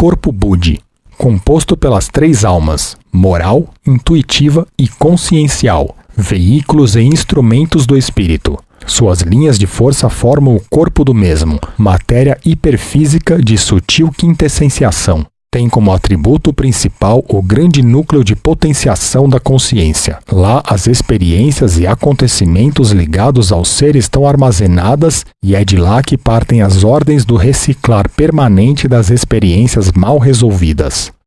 corpo Budi, composto pelas três almas, moral, intuitiva e consciencial, veículos e instrumentos do espírito. Suas linhas de força formam o corpo do mesmo, matéria hiperfísica de sutil quintessenciação. Tem como atributo principal o grande núcleo de potenciação da consciência. Lá, as experiências e acontecimentos ligados ao ser estão armazenadas e é de lá que partem as ordens do reciclar permanente das experiências mal resolvidas.